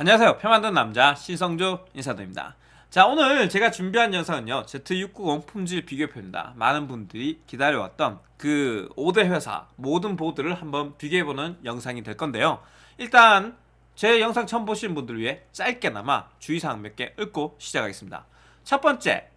안녕하세요. 표 만드는 남자 신성조 인사드립니다. 자 오늘 제가 준비한 영상은요. Z690 품질 비교표입니다. 많은 분들이 기다려왔던 그 5대 회사 모든 보드를 한번 비교해보는 영상이 될 건데요. 일단 제 영상 처음 보시는 분들을 위해 짧게나마 주의사항 몇개 읊고 시작하겠습니다. 첫 번째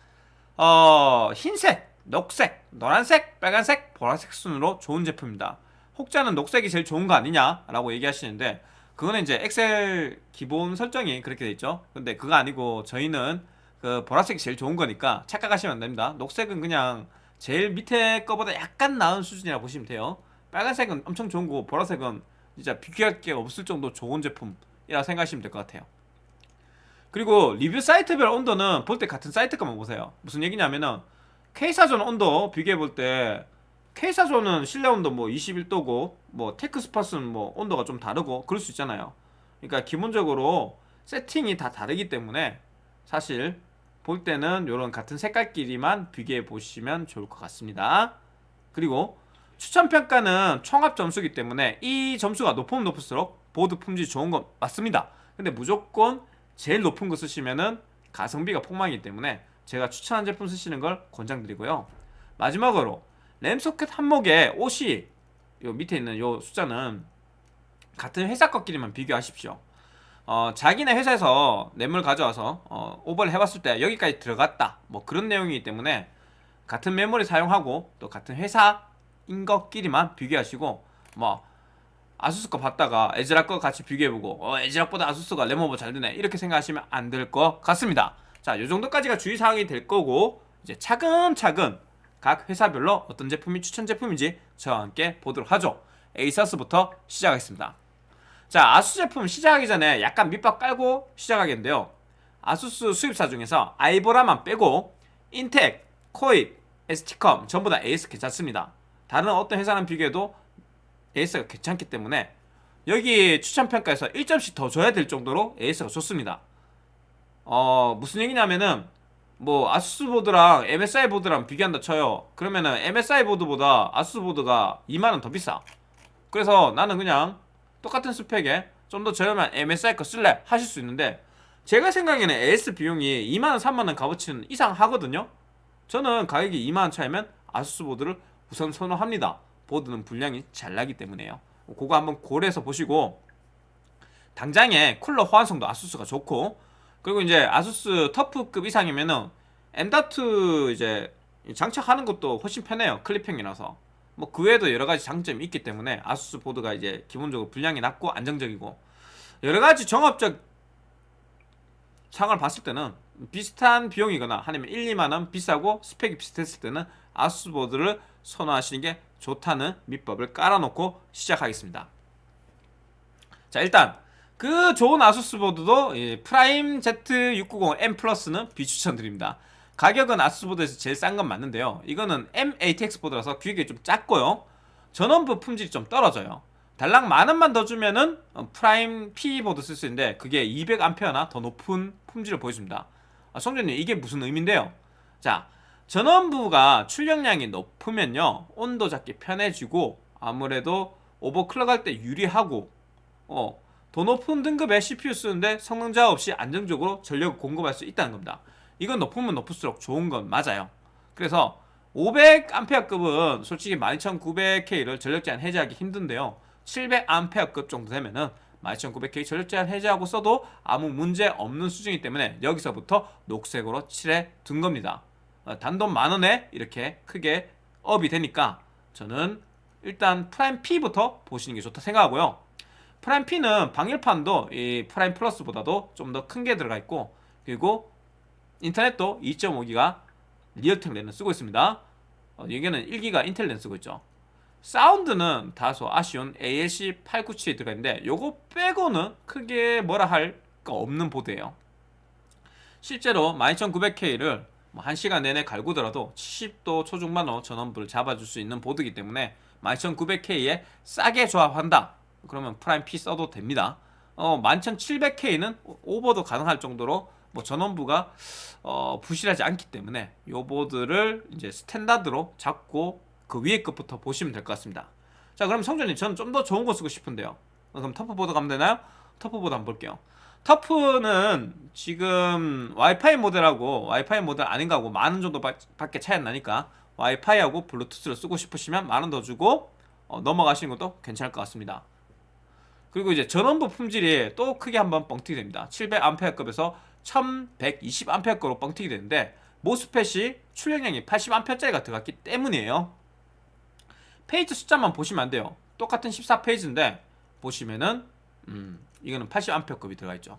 어, 흰색, 녹색, 노란색, 빨간색, 보라색 순으로 좋은 제품입니다. 혹자는 녹색이 제일 좋은 거 아니냐 라고 얘기하시는데 그거는 이제 엑셀 기본 설정이 그렇게 돼 있죠. 근데 그거 아니고 저희는 그 보라색이 제일 좋은 거니까 착각하시면 안 됩니다. 녹색은 그냥 제일 밑에 거보다 약간 나은 수준이라 보시면 돼요. 빨간색은 엄청 좋은 거고 보라색은 진짜 비교할 게 없을 정도 좋은 제품이라 생각하시면 될 것 같아요. 그리고 리뷰 사이트별 온도는 볼 때 같은 사이트 것만 보세요. 무슨 얘기냐면은 K사전 온도 비교해 볼 때 K사조는 실내 온도 뭐 21도고 뭐 테크스팟은 뭐 온도가 좀 다르고 그럴 수 있잖아요. 그러니까 기본적으로 세팅이 다 다르기 때문에 사실 볼 때는 이런 같은 색깔끼리만 비교해 보시면 좋을 것 같습니다. 그리고 추천평가는 총합 점수기 때문에 이 점수가 높으면 높을수록 보드 품질이 좋은 건 맞습니다. 근데 무조건 제일 높은 거 쓰시면은 가성비가 폭망이기 때문에 제가 추천한 제품 쓰시는 걸 권장드리고요. 마지막으로 램 소켓 항목에 OC 요 밑에 있는 요 숫자는 같은 회사 것끼리만 비교하십시오. 어, 자기네 회사에서 램을 가져와서 어, 오버를 해봤을 때 여기까지 들어갔다. 뭐 그런 내용이기 때문에 같은 메모리 사용하고 또 같은 회사인 것끼리만 비교하시고 뭐 ASUS 거 봤다가 ASRock 거 같이 비교해보고 어, ASRock보다 ASUS가 램 오버 잘 되네. 이렇게 생각하시면 안 될 것 같습니다. 자 요정도까지가 주의사항이 될 거고 이제 차근차근 각 회사별로 어떤 제품이 추천 제품인지 저와 함께 보도록 하죠. ASUS부터 시작하겠습니다. 자 ASUS 제품 시작하기 전에 약간 밑밥 깔고 시작하겠는데요. ASUS 수입사 중에서 아이보라만 빼고 인텍, 코잇, ST컴 전부 다 AS 괜찮습니다. 다른 어떤 회사랑 비교해도 AS가 괜찮기 때문에 여기 추천평가에서 1점씩 더 줘야 될 정도로 AS가 좋습니다. 어 무슨 얘기냐면은 뭐 ASUS 보드랑 MSI 보드랑 비교한다 쳐요. 그러면은 MSI 보드보다 ASUS 보드가 2만원 더 비싸. 그래서 나는 그냥 똑같은 스펙에 좀 더 저렴한 MSI 거 쓸래 하실 수 있는데 제가 생각에는 AS 비용이 2만원 3만원 값어치는 이상 하거든요. 저는 가격이 2만원 차이면 ASUS 보드를 우선 선호합니다. 보드는 불량이 잘 나기 때문에요. 그거 한번 고려해서 보시고 당장에 쿨러 호환성도 아수스가 좋고 그리고 이제 아수스 터프급 이상이면은 M.2 이제 장착하는 것도 훨씬 편해요 클립형이라서. 뭐 그 외에도 여러 가지 장점이 있기 때문에 아수스 보드가 이제 기본적으로 분량이 낮고 안정적이고 여러 가지 종합적 상을 봤을 때는 비슷한 비용이거나 아니면 1, 2만원 비싸고 스펙이 비슷했을 때는 아수스 보드를 선호하시는 게 좋다는 밑밥을 깔아놓고 시작하겠습니다. 자 일단 그 좋은 ASUS 보드도 Prime Z690M Plus는 비추천드립니다. 가격은 ASUS 보드에서 제일 싼 건 맞는데요. 이거는 mATX 보드라서 규격이 좀 작고요. 전원부 품질이 좀 떨어져요. 달랑 만원만 더 주면은 어, 프라임 P 보드 쓸 수 있는데 그게 200A나 더 높은 품질을 보여줍니다. 아, 성준님 이게 무슨 의미인데요? 자 전원부가 출력량이 높으면요 온도 잡기 편해지고 아무래도 오버클럭 할 때 유리하고 어, 더 높은 등급의 CPU 쓰는데 성능 저하 없이 안정적으로 전력을 공급할 수 있다는 겁니다. 이건 높으면 높을수록 좋은 건 맞아요. 그래서 500A급은 솔직히 12900K를 전력 제한 해제하기 힘든데요. 700A급 정도 되면은 12900K 전력 제한 해제하고 써도 아무 문제 없는 수준이기 때문에 여기서부터 녹색으로 칠해 둔 겁니다. 어, 단돈 만원에 이렇게 크게 업이 되니까 저는 일단 Prime P부터 보시는 게 좋다 생각하고요 Prime P는 방열판도 이 Prime Plus보다도 좀 더 큰 게 들어가 있고 그리고 인터넷도 2.5기가 Realtek 랜을 쓰고 있습니다. 어, 여기는 1기가 인텔 랜 쓰고 있죠. 사운드는 다소 아쉬운 ALC897에 들어가 있는데 요거 빼고는 크게 뭐라 할 거 없는 보드예요. 실제로 12900K를 뭐 1시간 내내 갈구더라도 70도 초중반으로 전원부를 잡아줄 수 있는 보드이기 때문에 12900K에 싸게 조합한다 그러면 프라임 P 써도 됩니다 어, 11700K는 오버도 가능할 정도로 뭐 전원부가 어, 부실하지 않기 때문에 요 보드를 이제 스탠다드로 잡고 그 위에 것부터 보시면 될 것 같습니다 자 그럼 성준님 저는 좀 더 좋은 거 쓰고 싶은데요 그럼 TUF 보드 가면 되나요? TUF 보드 한번 볼게요 TUF는 지금 와이파이 모델하고 와이파이 모델 아닌 거하고 만 원 정도 바- 밖에 차이 안 나니까 와이파이하고 블루투스를 쓰고 싶으시면 만 원 더 주고 어, 넘어가시는 것도 괜찮을 것 같습니다. 그리고 이제 전원부 품질이 또 크게 한번 뻥튀기 됩니다. 700A급에서 1120A급으로 뻥튀기 되는데 MOSFET이 출력량이 80A짜리가 들어갔기 때문이에요. 페이지 숫자만 보시면 안 돼요. 똑같은 14페이지인데 보시면은 음, 이거는 80A급이 들어가 있죠.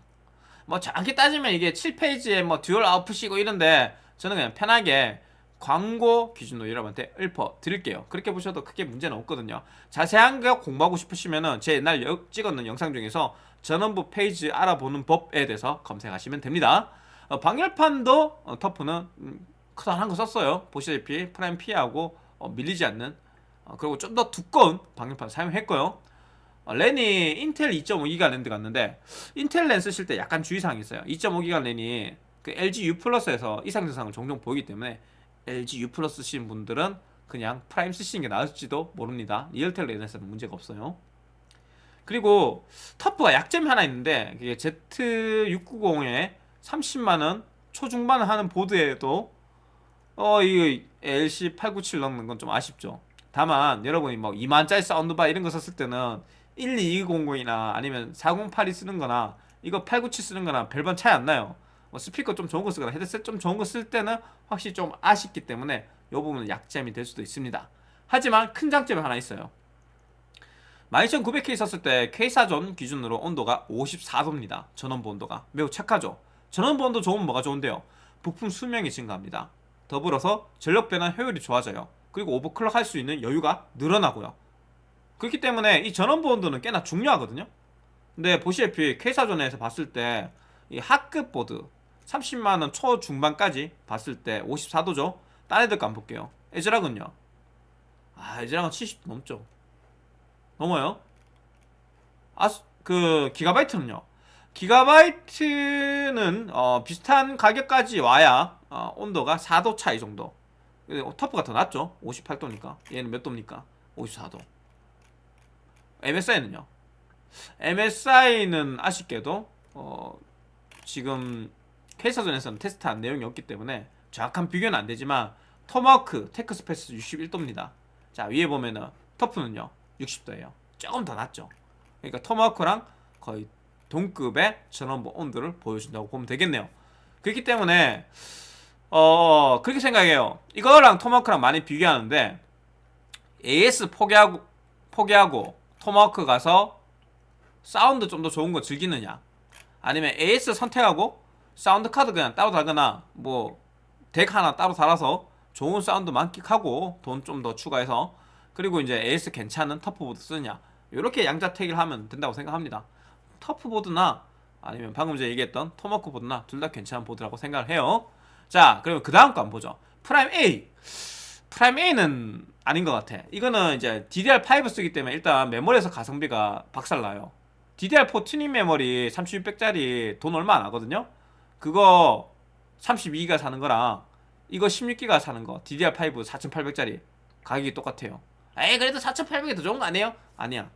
뭐 정확히 따지면 이게 7페이지에 뭐 dual output이고 이런데 저는 그냥 편하게 광고 기준으로 여러분한테 읊어 드릴게요. 그렇게 보셔도 크게 문제는 없거든요. 자세한 거 공부하고 싶으시면 은 제 옛날 여- 찍었는 영상 중에서 전원부 페이지 알아보는 법에 대해서 검색하시면 됩니다. 어, 방열판도 어, TUF는 음, 크다란 거 썼어요. 보시다시피 Prime P하고 어, 밀리지 않는 어, 그리고 좀 더 두꺼운 방열판 사용했고요. 어, 랜이 인텔 2.5기가 랜 들어갔는데 인텔 랜 쓰실 때 약간 주의사항이 있어요. 2.5기가 랜이 그 LG U 플러스에서 이상 증상을 종종 보이기 때문에 LG U 플러스 쓰시는 분들은 그냥 Prime 쓰시는 게 나을지도 모릅니다. Realtek 랜에서는 문제가 없어요. 그리고 TUF가 약점이 하나 있는데 그게 Z690에 30만원 초중반 하는 보드에도 어, 이 LC897 넣는 건 좀 아쉽죠. 다만 여러분이 뭐 2만짜리 사운드바 이런 거 썼을 때는 12200이나 아니면 4082 쓰는 거나 이거 897 쓰는 거나 별반 차이 안 나요. 뭐 스피커 좀 좋은 거 쓰거나 헤드셋 좀 좋은 거 쓸 때는 확실히 좀 아쉽기 때문에 이 부분은 약점이 될 수도 있습니다. 하지만 큰 장점이 하나 있어요. 12900K 썼을 때 K사전 기준으로 온도가 54도입니다. 전원부 온도가 매우 착하죠. 전원부 온도 좋으면 뭐가 좋은데요? 부품 수명이 증가합니다. 더불어서 전력 변환 효율이 좋아져요. 그리고 오버클럭 할 수 있는 여유가 늘어나고요. 그렇기 때문에 이 전원부 온도는 꽤나 중요하거든요. 근데 보시다시피 K사전에서 봤을 때 이 하급 보드 30만원 초중반까지 봤을 때 54도죠. 딴 애들 거 한번 볼게요. 에즈락은요. 아 에즈락은 70도 넘죠. 넘어요. 아스 그 기가바이트는요. 기가바이트는 어, 비슷한 가격까지 와야 어, 온도가 4도 차이 정도. 근데 TUF가 더 낫죠. 58도니까. 얘는 몇 도입니까? 54도. MSI는요. MSI는 아쉽게도 어, 지금 퀘이사존에서는 테스트한 내용이 없기 때문에 정확한 비교는 안 되지만 토마호크 테크스페이스 61도입니다. 자 위에 보면은 터프는요 60도예요. 조금 더 낮죠. 그러니까 토마호크랑 거의 동급의 전원부 온도를 보여준다고 보면 되겠네요. 그렇기 때문에 어 그렇게 생각해요. 이거랑 토마호크랑 많이 비교하는데 AS 포기하고 포기하고 토마호크 가서 사운드 좀 더 좋은 거 즐기느냐 아니면 AS 선택하고 사운드 카드 그냥 따로 달거나 뭐 DAC 하나 따로 달아서 좋은 사운드 만끽하고 돈 좀 더 추가해서 그리고 이제 AS 괜찮은 터프보드 쓰느냐. 이렇게 양자택일 하면 된다고 생각합니다. 터프보드나 아니면 방금 전에 얘기했던 토마호크 보드나 둘 다 괜찮은 보드라고 생각을 해요. 자 그러면 그 다음 거 한번 보죠. 프라임 A. 프라임 A는 아닌 것 같아. 이거는 이제 DDR5 쓰기 때문에 일단 메모리에서 가성비가 박살나요. DDR4 튜닝 메모리 3600짜리 돈 얼마 안 하거든요 그거 32기가 사는 거랑 이거 16기가 사는 거 DDR5 4800짜리 가격이 똑같아요. 에이 그래도 4800이 더 좋은 거 아니에요? 아니야.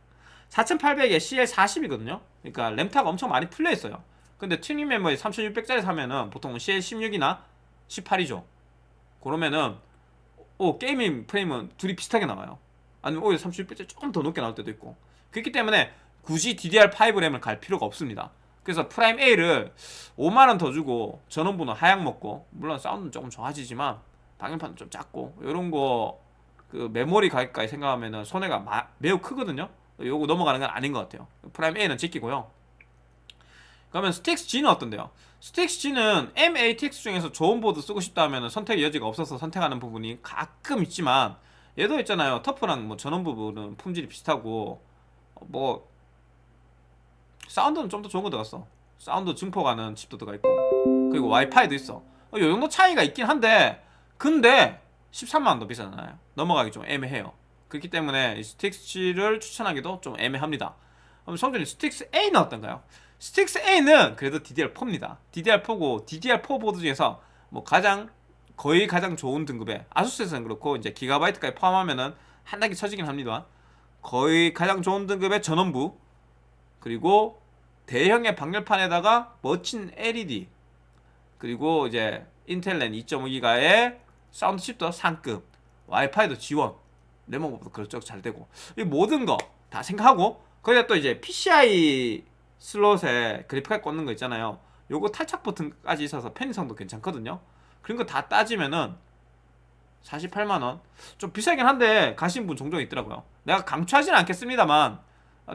4800에 CL40이거든요. 그러니까 램타가 엄청 많이 풀려있어요. 근데 튜닝 메모리 3600짜리 사면은 보통 CL16이나 18이죠. 그러면은 오 gaming 프레임은 둘이 비슷하게 나와요. 아니면 오히려 3600짜리 조금 더 높게 나올 때도 있고. 그렇기 때문에 굳이 DDR5 램을 갈 필요가 없습니다 그래서 프라임 A를 5만원 더 주고 전원부는 하향 먹고 물론 사운드는 조금 좋아지지만 방열판은 좀 작고 이런 거 그 메모리 가격까지 생각하면 손해가 마- 매우 크거든요. 요거 넘어가는 건 아닌 것 같아요. 프라임 A는 제끼고요. 그러면 스틱스 G는 어떤데요? 스틱스 G는 MATX 중에서 좋은 보드 쓰고 싶다 하면 선택의 여지가 없어서 선택하는 부분이 가끔 있지만 얘도 있잖아요. 터프랑 뭐 전원 부분은 품질이 비슷하고 어, 뭐 사운드는 좀 더 좋은 거 들어갔어. 사운드 증폭하는 칩도 들어가 있고. 그리고 와이파이도 있어. 어, 요 정도 차이가 있긴 한데 근데 13만원 더 비싸잖아요. 넘어가기 좀 애매해요. 그렇기 때문에 이 스틱스 G를 추천하기도 좀 애매합니다. 그럼 성준이 스틱스 A는 어떤가요? 스틱스 A는 그래도 DDR4입니다. DDR4고 DDR4 보드 중에서 뭐 가장 거의 가장 좋은 등급의 아수스에서는 그렇고 이제 기가바이트까지 포함하면은 한 단계 쳐지긴 합니다 거의 가장 좋은 등급의 전원부 그리고 대형의 방열판에다가 멋진 LED 그리고 이제 인텔 랜 2.5기가의 사운드 칩도 상급 와이파이도 지원 램 오버도 그렇죠 잘 되고 이 모든 거 다 생각하고 거기다 또 이제 PCI 슬롯에 그래픽카드 꽂는 거 있잖아요. 요거 탈착 버튼까지 있어서 편의성도 괜찮거든요. 그런 거 다 따지면은 48만원. 좀 비싸긴 한데 가신 분 종종 있더라고요. 내가 강추하지는 않겠습니다만 아,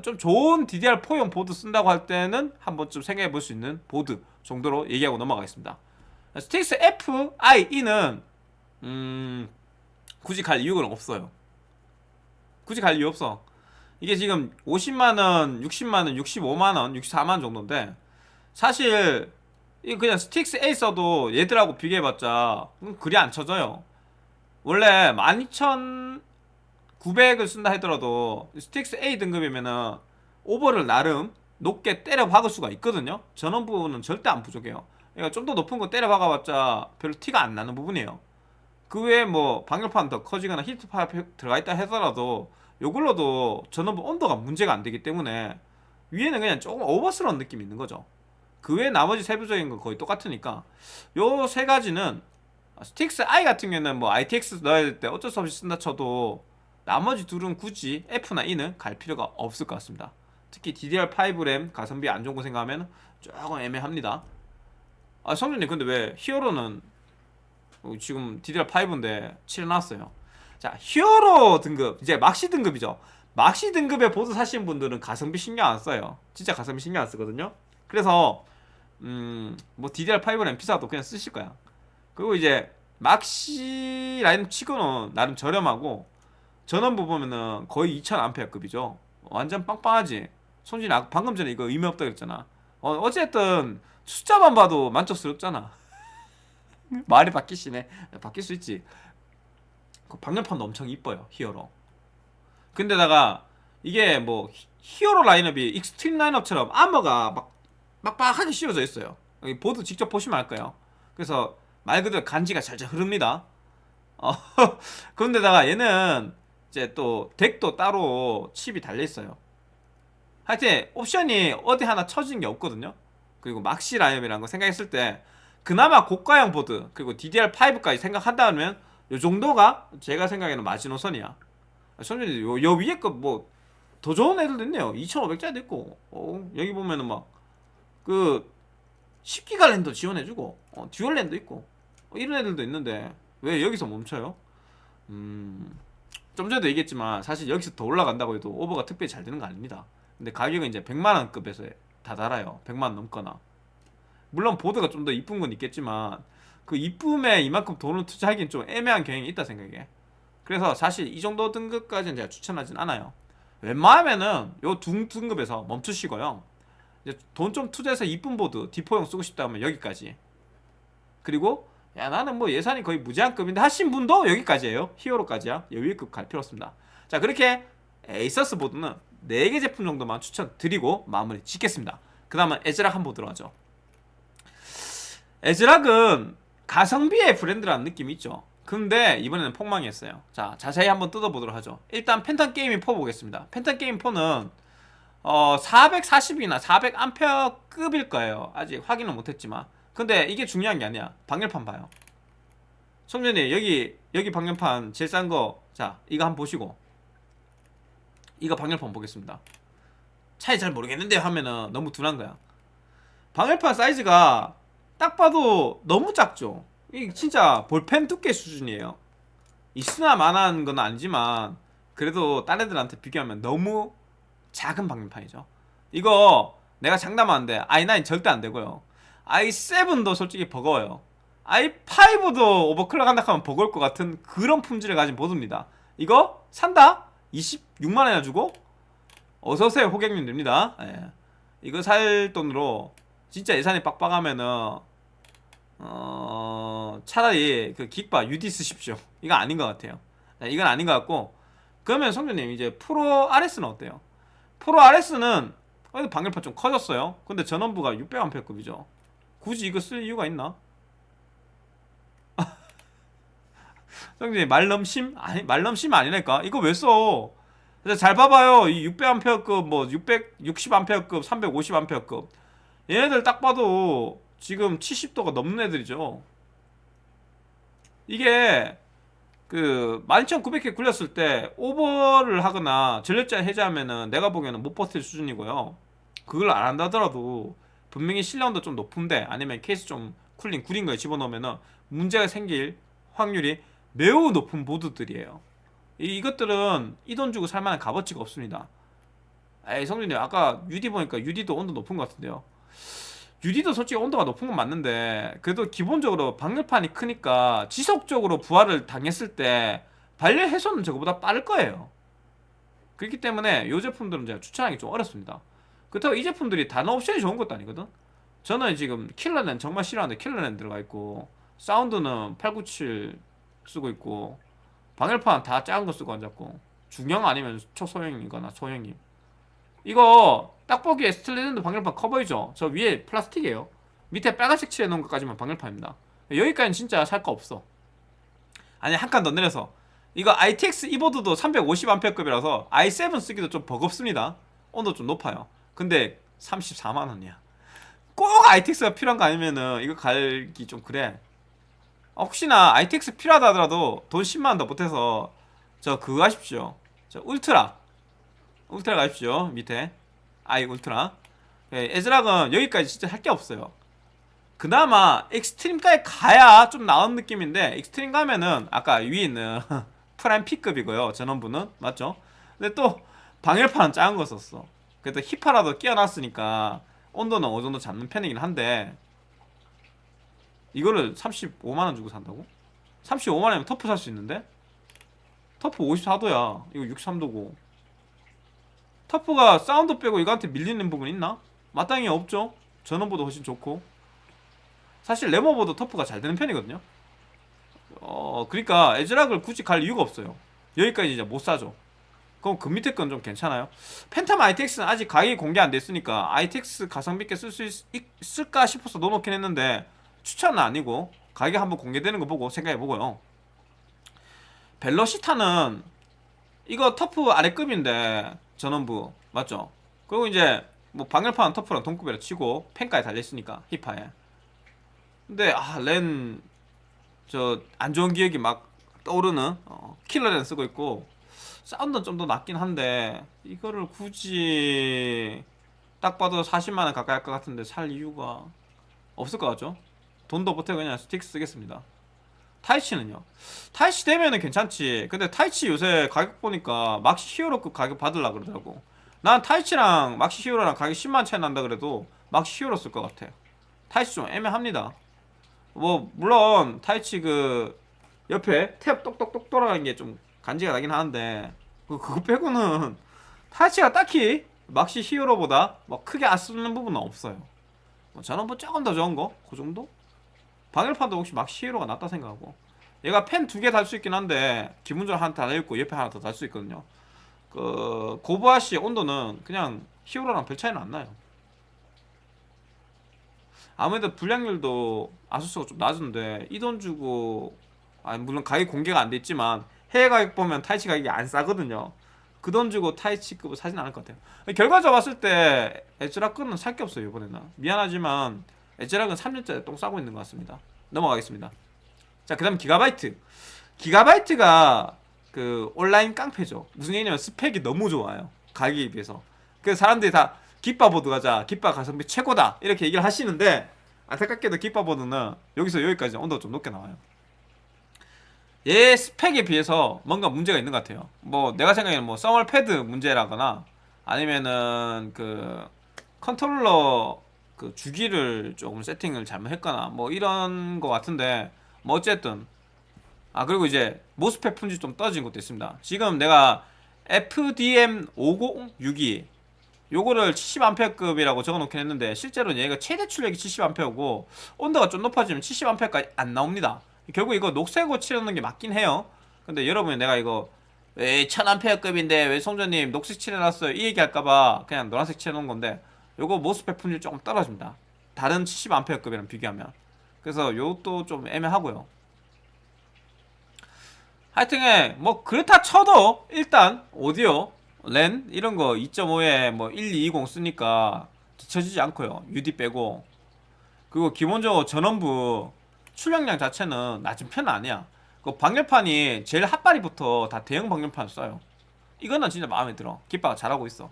좀 좋은 DDR4용 보드 쓴다고 할 때는 한번 좀 생각해 볼 수 있는 보드 정도로 얘기하고 넘어가겠습니다. 스틱스 F, I, E는 음 굳이 갈 이유가 없어요. 굳이 갈 이유 없어. 이게 지금 50만원, 60만원, 65만원, 64만원 정도인데 사실 이 그냥 스틱스 A 써도 얘들하고 비교해봤자 음, 그리 안 쳐져요. 원래 12,900을 쓴다 하더라도 스틱스 A 등급이면은 오버를 나름 높게 때려 박을 수가 있거든요. 전원 부분은 절대 안 부족해요. 그러니까 좀 더 높은 거 때려 박아봤자 별로 티가 안 나는 부분이에요. 그 외에 뭐 방열판 더 커지거나 히트 파이프 들어가 있다 하더라도 요걸로도 전원부 온도가 문제가 안 되기 때문에 위에는 그냥 조금 오버스러운 느낌이 있는 거죠. 그 외에 나머지 세부적인 건 거의 똑같으니까 요 세 가지는 스틱스 I 같은 경우에는 뭐 ITX 넣어야 될 때 어쩔 수 없이 쓴다 쳐도 나머지 둘은 굳이 F나 E는 갈 필요가 없을 것 같습니다. 특히 DDR5 램 가성비 안 좋은 거 생각하면 조금 애매합니다. 아 성준님 근데 왜 히어로는 어, 지금 DDR5인데 7 나왔어요? 자 히어로 등급 이제 막시 등급이죠. 막시 등급의 보드 사신 분들은 가성비 신경 안 써요. 진짜 가성비 신경 안 쓰거든요. 그래서 음뭐 DDR5 램 비싸도 그냥 쓰실 거야. 그리고 이제 막시 라인 치고는 나름 저렴하고 전원부 보면은 거의 2000A급이죠. 완전 빵빵하지. 손진이 아- 방금 전에 이거 의미 없다 그랬잖아. 어, 어쨌든 숫자만 봐도 만족스럽잖아. 말이 바뀌시네. 바뀔 수 있지. 그 방열판도 엄청 이뻐요 히어로. 근데다가 이게 뭐 히- 히어로 라인업이 익스트림 라인업처럼 아머가 막 빡빡하게 씌워져 있어요. 여기 보드 직접 보시면 알 거예요. 그래서 말 그대로 간지가 잘잘 흐릅니다. 어, 그런데다가 얘는 이제 또 DAC도 따로 칩이 달려 있어요. 하여튼 옵션이 어디 하나 쳐진 게 없거든요. 그리고 막시 라인업이라는 거 생각했을 때 그나마 고가형 보드 그리고 DDR5까지 생각한다면 요 정도가 제가 생각에는 마지노선이야. 선생님 요, 요 위에 거 뭐 더 좋은 애들도 있네요. 2500짜리도 있고. 어, 여기 보면은 막 그 10기가 랜도 지원해주고 어, dual 랜도 있고 어, 이런 애들도 있는데 왜 여기서 멈춰요? 음, 좀 전에도 얘기했지만 사실 여기서 더 올라간다고 해도 오버가 특별히 잘 되는 거 아닙니다. 근데 가격은 이제 100만원급에서 다 달아요. 100만원 넘거나. 물론 보드가 좀 더 이쁜 건 있겠지만 그 이쁨에 이만큼 돈을 투자하기엔 좀 애매한 경향이 있다 생각해. 그래서 사실 이 정도 등급까지는 제가 추천하진 않아요. 웬만하면은 요 등, 등급에서 멈추시고요. 돈 좀 투자해서 이쁜 보드 D4용 쓰고 싶다 하면 여기까지. 그리고 야 나는 뭐 예산이 거의 무제한급인데 하신 분도 여기까지예요. 히어로까지야. 여기급 갈 필요 없습니다. 자 그렇게 에이서스 보드는 4개 제품 정도만 추천드리고 마무리 짓겠습니다. 그 다음은 애즈락 한번 하죠. 애즈락은 가성비의 브랜드라는 느낌이 있죠. 근데 이번에는 폭망했어요. 자 자세히 한번 뜯어보도록 하죠. 일단 팬텀 게이밍 4 보겠습니다. 팬텀 게이밍 4는 어 440이나 400A급일 거예요. 아직 확인은 못했지만 근데 이게 중요한 게 아니야. 방열판 봐요. 성준이 여기 여기 방열판 제일 싼 거 자 이거 한번 보시고. 이거 방열판 보겠습니다. 차이 잘 모르겠는데 하면은 너무 둔한 거야. 방열판 사이즈가 딱 봐도 너무 작죠. 이 진짜 볼펜 두께 수준이에요. 있으나 마나한 건 아니지만 그래도 딴 애들한테 비교하면 너무 작은 방열판이죠. 이거 내가 장담하는데 i9 절대 안 되고요 i7도 솔직히 버거워요. i5도 오버클럭 한다 하면 버거울 것 같은 그런 품질을 가진 보드입니다. 이거 산다? 26만원이나 주고? 어서오세요 호객님입니다. 예. 이거 살 돈으로 진짜 예산이 빡빡하면은 어... 차라리 그 긱바 UD 쓰십시오. 이거 아닌 것 같아요. 자, 이건 아닌 것 같고. 그러면 성준님 이제 프로 RS는 어때요? 프로 RS는 어, 방열판 좀 커졌어요. 근데 전원부가 600A급이죠 굳이 이거 쓸 이유가 있나? 성준님 말넘심? 아니 말넘심 아니랄까? 이거 왜 써? 잘 봐봐요. 이 600A급, 뭐 660A급, 350A급 얘네들 딱 봐도 지금 70도가 넘는 애들이죠. 이게 그 12,900개 굴렸을 때 오버를 하거나 전력제 해제하면은 내가 보기에는 못 버틸 수준이고요. 그걸 안 한다더라도 분명히 실내온도 좀 높은데 아니면 케이스 좀 쿨링 구린 거에 집어넣으면은 문제가 생길 확률이 매우 높은 보드들이에요. 이, 이것들은 이 돈 주고 살만한 값어치가 없습니다. 에이 성준이 아까 UD 보니까 UD도 온도 높은 것 같은데요. UD도 솔직히 온도가 높은 건 맞는데 그래도 기본적으로 방열판이 크니까 지속적으로 부하를 당했을 때 발열 해소는 저거보다 빠를 거예요. 그렇기 때문에 이 제품들은 제가 추천하기 좀 어렵습니다. 그렇다고 이 제품들이 단어 옵션이 좋은 것도 아니거든. 저는 지금 킬러는 정말 싫어하는데 킬러는 들어가 있고 사운드는 897 쓰고 있고 방열판 다 작은 거 쓰고 앉았고 중형 아니면 초소형이거나 소형이. 이거 딱 보기에 Steel Legend 방열판 커버이죠. 저 위에 플라스틱이에요. 밑에 빨간색 칠해 놓은 것까지만 방열판입니다. 여기까지는 진짜 살 거 없어. 아니 한 칸 더 내려서. 이거 ITX 이보드도 350A급이라서 i7 쓰기도 좀 버겁습니다. 온도 좀 높아요 근데 34만원이야. 꼭 ITX가 필요한 거 아니면은 이거 갈기 좀 그래. 어, 혹시나 ITX 필요하다 하더라도 돈 10만원 더 보태서 저 그거 하십시오. 저 Ultra. Ultra 가십시오 밑에. 아이 울트라. 예, ASRock은 여기까지 진짜 할 게 없어요. 그나마 Extreme까지 가야 좀 나은 느낌인데 Extreme 가면은 아까 위에 있는 Prime P급이고요 전원부는. 맞죠? 근데 또 방열판은 작은 거 썼어 그래도 히파라도 끼워놨으니까 온도는 어느 정도 잡는 편이긴 한데 이거를 35만원 주고 산다고? 35만원이면 TUF 살 수 있는데? TUF 54도야. 이거 63도고. TUF가 사운드 빼고 이거한테 밀리는 부분 있나? 마땅히 없죠. 전원부도 훨씬 좋고. 사실 램 오버도 TUF가 잘 되는 편이거든요. 어 그러니까 ASRock을 굳이 갈 이유가 없어요. 여기까지 이제 못 사죠 그럼 그 밑에 건 좀 괜찮아요? Phantom ITX는 아직 가격이 공개 안 됐으니까 ITX 가성비 있게 쓸 수 있을까 싶어서 넣어놓긴 했는데 추천은 아니고 가격 한번 공개되는 거 보고 생각해보고요. 벨로시타는 이거 터프 아래급인데 전원부 맞죠? 그리고 이제 뭐 방열판 터프랑 동급이라 치고 펜까지 달려있으니까 힙하에. 근데 아렌 저 안 좋은 기억이 막 떠오르는 어, 킬러 렌 쓰고 있고 사운드는 좀더 낫긴 한데 이거를 굳이 딱 봐도 40만원 가까이 할 것 같은데 살 이유가 없을 것 같죠? 돈도 보태 그냥 Strix 쓰겠습니다. Taichi는요? Taichi 되면은 괜찮지. 근데 Taichi 요새 가격 보니까 Maxi Hero급 가격 받으려 그러더라고. 난 Taichi랑 Maxi Hero랑 가격 10만 차이 난다 그래도 Maxi Hero 쓸 것 같아. Taichi 좀 애매합니다. 뭐 물론 Taichi 그 옆에 태엽 똑똑똑 돌아가는 게 좀 간지가 나긴 하는데 그, 그거 빼고는 타이치가 딱히 막시 히어로보다 뭐 크게 안 쓰는 부분은 없어요 뭐 저는 뭐 조금 더 좋은 거? 그 정도? 방열판도 혹시 막 시에로가 낫다 생각하고 얘가 펜 두 개 달 수 있긴 한데 기본적으로 하나 달려있고 옆에 하나 더 달 수 있거든요 그 고부하시 온도는 그냥 히어로랑 별 차이는 안 나요 아무래도 불량률도 아수스가 좀 낮은데 이 돈 주고 아 물론 가격 공개가 안 됐지만 해외 가격 보면 타이치 가격이 안 싸거든요. 그 돈 주고 타이치급을 사진 않을 것 같아요. 결과적으로 봤을 때 에즈라크는 살게 없어요 이번에는. 미안하지만 에즈락은 3년째 똥 싸고 있는 것 같습니다. 넘어가겠습니다. 자 그 다음 기가바이트. 기가바이트가 그 온라인 깡패죠. 무슨 얘기냐면 스펙이 너무 좋아요. 가격에 비해서. 그래서 사람들이 다 기빠보드 가자 기빠 가성비 최고다 이렇게 얘기를 하시는데 안타깝게도 기빠보드는 여기서 여기까지 온도가 좀 높게 나와요 얘 스펙에 비해서 뭔가 문제가 있는 것 같아요. 뭐 내가 생각에는 뭐 thermal pad 문제라거나 아니면은 그 컨트롤러 그 주기를 조금 세팅을 잘못했거나 뭐 이런 거 같은데 뭐 어쨌든. 아 그리고 이제 MOSFET 품질 좀 떨어진 것도 있습니다. 지금 내가 FDM 5062 요거를 70A급이라고 적어놓긴 했는데 실제로는 얘가 최대 출력이 70A고 온도가 좀 높아지면 70A까지 안 나옵니다 결국 이거 녹색으로 칠해놓는 게 맞긴 해요. 근데 여러분이 내가 이거 왜 1000A급인데 왜 송전님 녹색 칠해놨어요? 이 얘기 할까봐 그냥 노란색 칠해놓은 건데 요거 모스펫 품질 조금 떨어집니다. 다른 70A급이랑 비교하면. 그래서 요것도 좀 애매하고요. 하여튼에 뭐 그렇다 쳐도 일단 오디오 랜 이런 거 2.5에 뭐 1220 쓰니까 뒤처지지 않고요. UD 빼고. 그리고 기본적으로 전원부 출력량 자체는 낮은 편은 아니야. 그 방열판이 제일 핫바리부터 다 대형 방열판 써요. 이거는 진짜 마음에 들어. 기빠가 잘하고 있어.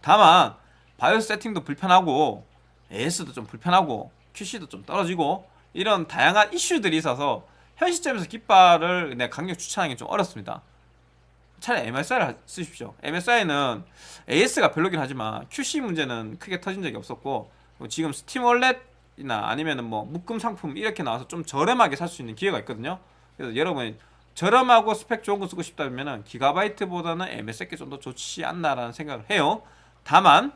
다만 바이오스 세팅도 불편하고 AS도 좀 불편하고 QC도 좀 떨어지고 이런 다양한 이슈들이 있어서 현 시점에서 깃발을 내 강력 추천하기 좀 어렵습니다. 차라리 MSI를 쓰십시오. MSI는 AS가 별로긴 하지만 QC 문제는 크게 터진 적이 없었고 뭐 지금 Steam Wallet 이나 아니면은 뭐 묶음 상품 이렇게 나와서 좀 저렴하게 살 수 있는 기회가 있거든요. 그래서 여러분이 저렴하고 스펙 좋은 거 쓰고 싶다면은 GIGABYTE보다는 MSI가 좀더 좋지 않나라는 생각을 해요. 다만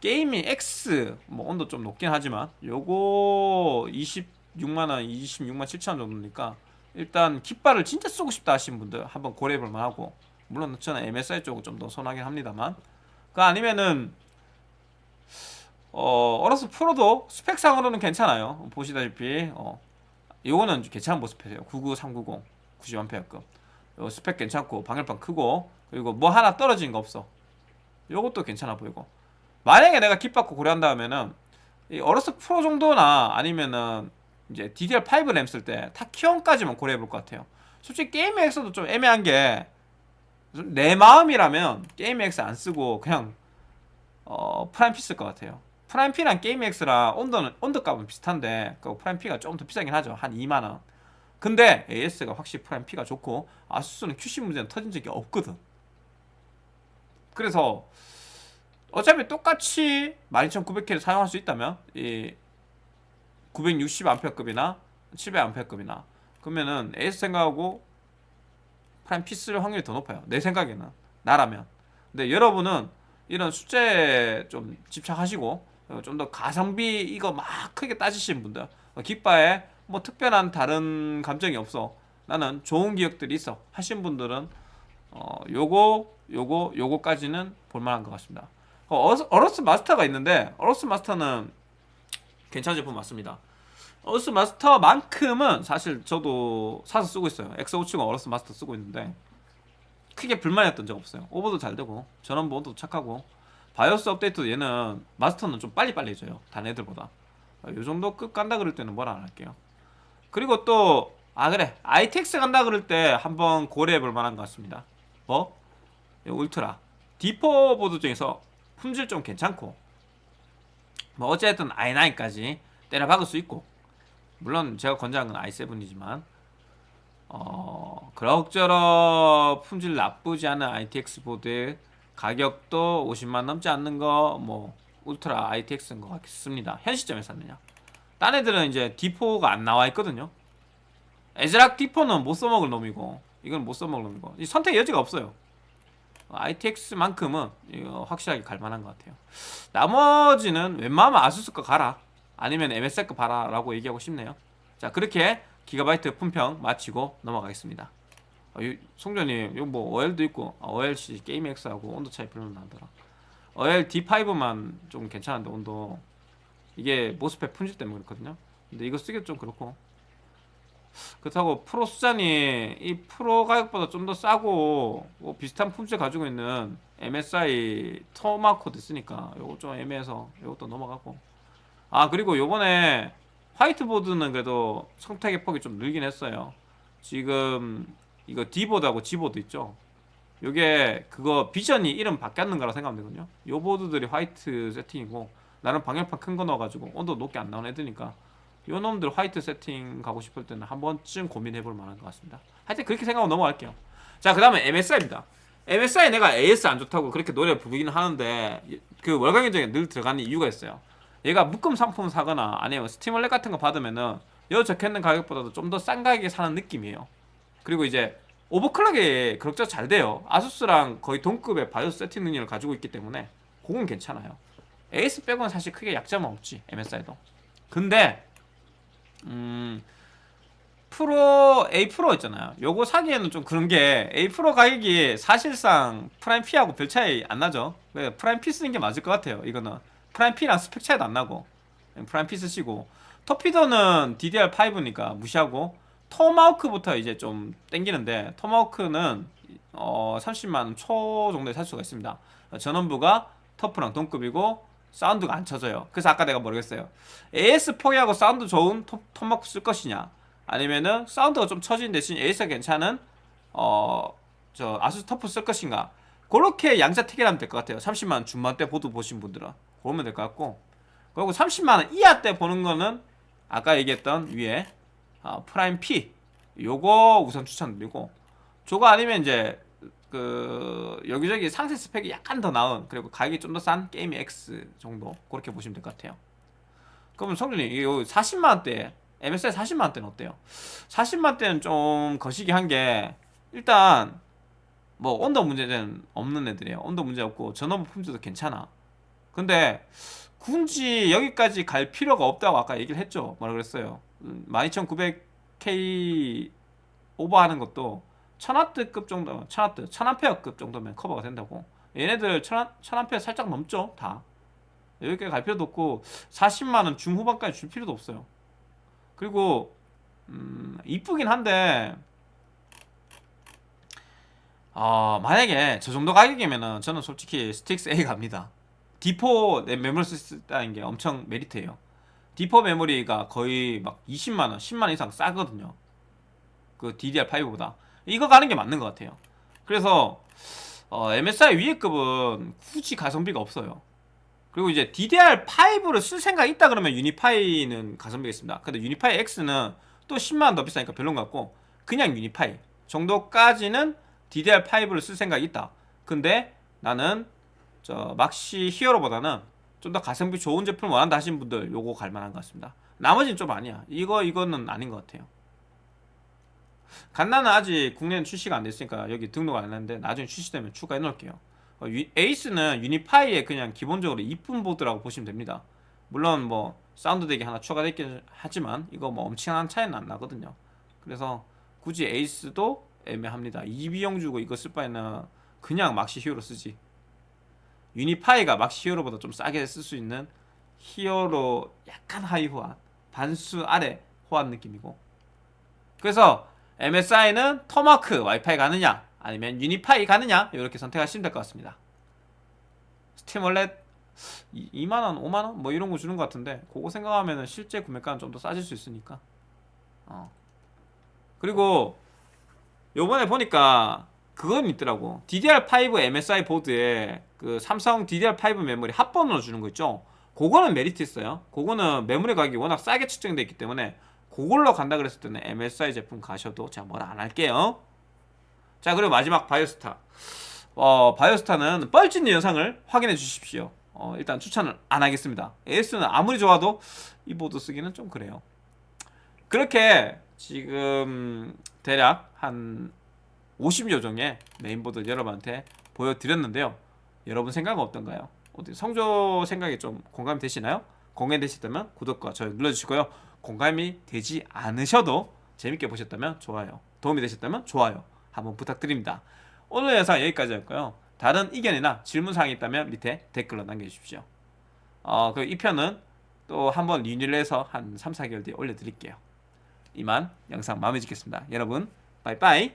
Gaming X 뭐 온도 좀 높긴 하지만 요거 26만 원 26만 7천 원 정도니까 일단 깃발을 진짜 쓰고 싶다 하시는 분들 한번 고려해 볼 만하고 물론 저는 MSI 쪽을 좀 더 선호하긴 합니다만 그 아니면은 어 어로스 프로도 스펙상으로는 괜찮아요. 보시다시피 어 요거는 괜찮은 모습이에요. 99390 90A급 요 스펙 괜찮고 방열판 크고 그리고 뭐 하나 떨어진 거 없어. 요것도 괜찮아 보이고. 만약에 내가 kit받고 고려한다면은 이 어로스 프로 정도나 아니면은 이제 DDR5 램 쓸 때 Tachyon까지만 고려해 볼 것 같아요. 솔직히 Gaming X도 좀 애매한 게 내 마음이라면 Gaming X 안 쓰고 그냥 어 Prime 쓸것 같아요 프라임 P랑 게임엑스랑 온도는 온도 값은 비슷한데 그 Prime P가 좀더 비싸긴 하죠. 한 2만원. 근데 AS가 확실히 Prime P가 좋고 ASUS는 QC 문제는 터진 적이 없거든. 그래서 어차피 똑같이 12900K를 사용할 수 있다면 이 960A급이나 700A급이나 그러면은 AS 생각하고 프라임 P 쓸 확률이 더 높아요. 내 생각에는. 나라면. 근데 여러분은 이런 숫자에 좀 집착하시고 좀 더 가성비 이거 막 크게 따지시는 분들 기빠에 뭐 특별한 다른 감정이 없어 나는 좋은 기억들이 있어 하신 분들은 어 요거 요거 요거까지는 볼만한 것 같습니다. 어, AORUS Master가 있는데 AORUS Master는 괜찮은 제품 맞습니다. AORUS Master만큼은 사실 저도 사서 쓰고 있어요. X570 AORUS Master 쓰고 있는데 크게 불만이었던 적 없어요. 오버도 잘 되고 전원부 온도도 착하고 바이오스 업데이트도 얘는 Master는 좀 빨리빨리 해줘요. 다른 애들보다. 어, 요 정도 급 간다 그럴 때는 뭐라 안 할게요. 그리고 또 아 그래. ITX 간다 그럴 때 한번 고려해 볼 만한 것 같습니다. 뭐? 이 울트라. D4 보드 중에서 품질 좀 괜찮고. 뭐 어쨌든 i9까지 때려 박을 수 있고. 물론 제가 권장한 건 i7이지만. 어 그럭저럭 품질 나쁘지 않은 ITX 보드 가격도 50만 넘지 않는 거 뭐 울트라 ITX인 것 같습니다. 현 시점에서는요 딴 애들은 이제 D4가 안 나와 있거든요. 에즈락 D4는 못 써먹을 놈이고 이건 못 써먹을 놈이고 이 선택 여지가 없어요. ITX만큼은 확실하게 갈만한 것 같아요. 나머지는 웬만하면 아수스 거 가라. 아니면 MSI 거 봐라 라고 얘기하고 싶네요. 자 그렇게 기가바이트 품평 마치고 넘어가겠습니다 어, 이- 송전님 이거 뭐 OL도 있고 아, OLC 게임X하고 온도 차이 별로 나더라. OL D5만 좀 괜찮은데 온도. 이게 MOSFET 품질 때문에 그렇거든요. 근데 이거 쓰기도 좀 그렇고. 그렇다고 프로 수잔이 이 프로 가격보다 좀 더 싸고 뭐 비슷한 품질 가지고 있는 MSI Tomahawk도 있으니까 요거 좀 애매해서 요것도 넘어가고. 아 그리고 요번에 화이트보드는 그래도 선택의 폭이 좀 늘긴 했어요. 지금 이거 D보드하고 G보드 있죠? 요게 그거 Vision이 이름 바뀌었는 거라 생각하면 되거든요. 요 보드들이 화이트 세팅이고 나는 방열판 큰 거 넣어가지고 온도 높게 안 나오는 애들이니까 요 놈들 화이트 세팅 가고 싶을 때는 한 번쯤 고민해볼 만한 것 같습니다. 하여튼 그렇게 생각하고 넘어갈게요. 자 그 다음에 MSI입니다. MSI 내가 AS 안 좋다고 그렇게 노래 부르기는 하는데 그 월간 견적에 늘 들어가는 이유가 있어요. 얘가 묶음 상품 사거나 아니면 Steam Wallet 같은 거 받으면은 여 적혀있는 가격보다도 좀 더 싼 가격에 사는 느낌이에요 그리고 이제 오버클럭이 그럭저럭 잘 돼요. ASUS랑 거의 동급의 바이오스 세팅 능력을 가지고 있기 때문에 그건 괜찮아요. AS 빼고는 사실 크게 약점은 없지 MSI도. 근데 음 Pro A Pro 있잖아요. 요거 사기에는 좀 그런 게 A Pro 가격이 사실상 Prime P하고 별 차이 안 나죠. 왜 프라임 P 쓰는 게 맞을 것 같아요. 이거는 Prime P랑 스펙 차이도 안 나고. 프라임 P 쓰시고. 터피더는 DDR5니까 무시하고 Tomahawk부터 이제 좀 땡기는데 Tomahawk는 어, 30만 초 정도에 살 수가 있습니다. 어, 전원부가 TUF랑 동급이고 사운드가 안 쳐져요. 그래서 아까 내가 모르겠어요. AS 포기하고 사운드 좋은 톱, 톱마크 쓸 것이냐 아니면은 사운드가 좀 처진 대신 AS가 괜찮은 어, 저 ASUS TUF 쓸 것인가 그렇게 양자 택일하면 될 것 같아요. 30만 중반대 보드 보신 분들은 그러면 될 것 같고 그리고 30만 원 이하 때 보는 거는 아까 얘기했던 위에 어, 프라임 P 요거 우선 추천드리고 저거 아니면 이제 그 여기저기 상세 스펙이 약간 더 나은 그리고 가격이 좀 더 싼 Gaming X 정도 그렇게 보시면 될 것 같아요. 그러면 성준이 이거 40만 원대 MSI 40만 원대는 어때요? 40만 원대는 좀 거시기 한 게 일단 뭐 온도 문제는 없는 애들이에요. 온도 문제 없고 전원부 품질도 괜찮아. 근데 굳이 여기까지 갈 필요가 없다고 아까 얘기를 했죠. 뭐라 그랬어요. 음, 12900K 오버하는 것도 1000W급 정도, 1000W, 1000A급 정도면 커버가 된다고. 얘네들 1000, 1000A 살짝 넘죠, 다. 여기까지 갈 필요도 없고 40만원 중후반까지 줄 필요도 없어요. 그리고 음, 이쁘긴 한데 어, 만약에 저 정도 가격이면은 저는 솔직히 스틱스 A 갑니다. D4 내 메모리 쓸다는 게 엄청 메리트예요. D4 메모리가 거의 막 20만원, 10만원 이상 싸거든요. 그 DDR5보다. 이거 가는 게 맞는 것 같아요. 그래서 어, MSI 위에 급은 굳이 가성비가 없어요. 그리고 이제 DDR5를 쓸 생각이 있다 그러면 유니파이는 가성비가 있습니다. 근데 유니파이 X는 또 10만원 더 비싸니까 별론 것 같고 그냥 유니파이 정도까지는 DDR5를 쓸 생각이 있다. 근데 나는 저 막시 Hero보다는 좀 더 가성비 좋은 제품을 원한다 하신 분들 요거 갈 만한 것 같습니다. 나머지는 좀 아니야. 이거 이거는 아닌 것 같아요. 갓라는 아직 국내는 출시가 안 됐으니까 여기 등록 안 했는데 나중에 출시되면 추가해 놓을게요. 어, 유- ACE는 Unify의 그냥 기본적으로 이쁜 보드라고 보시면 됩니다. 물론 뭐 사운드 DAC이 하나 추가됐긴 하지만 이거 뭐 엄청난 차이는 안 나거든요. 그래서 굳이 ACE도 애매합니다. 이 비용 주고 이거 쓸 바에는 그냥 막시 Hero 쓰지. Unify가 막시 Hero보다 좀 싸게 쓸 수 있는 Hero 약간 하위 호환, 반수 아래 호환 느낌이고. 그래서 MSI는 Tomahawk 와이파이 가느냐 아니면 Unify 가느냐 이렇게 선택하시면 될 것 같습니다. Steam Wallet 2만원, 5만원 뭐 이런 거 주는 것 같은데 그거 생각하면 실제 구매가는 좀 더 싸질 수 있으니까 어. 그리고 요번에 보니까 그건 있더라고. DDR5 MSI 보드에 그 삼성 DDR5 메모리 합본으로 주는 거 있죠? 그거는 메리트 있어요. 그거는 메모리 가격이 워낙 싸게 측정되어 있기 때문에 그걸로 간다 그랬을 때는 MSI 제품 가셔도 제가 뭐라 안 할게요. 자 그리고 마지막 Biostar. 어, Biostar는 뻘짓 영상을 확인해 주십시오. 어, 일단 추천을 안 하겠습니다. AS는 아무리 좋아도 이 보드 쓰기는 좀 그래요. 그렇게 지금 대략 한 50여 종의 메인보드 여러분한테 보여드렸는데요. 여러분 생각은 어떤가요? 성조 생각이 좀 공감이 되시나요? 공감이 되셨다면 구독과 좋아요 눌러주시고요. 공감이 되지 않으셔도 재밌게 보셨다면 좋아요 도움이 되셨다면 좋아요 한번 부탁드립니다. 오늘 영상 여기까지였고요? 다른 의견이나 질문사항이 있다면 밑에 댓글로 남겨주십시오. 어, 그 2편은 또 한번 리뉴를 해서 한 3, 4개월 뒤에 올려드릴게요. 이만 영상 마무리 짓겠습니다. 여러분 빠이빠이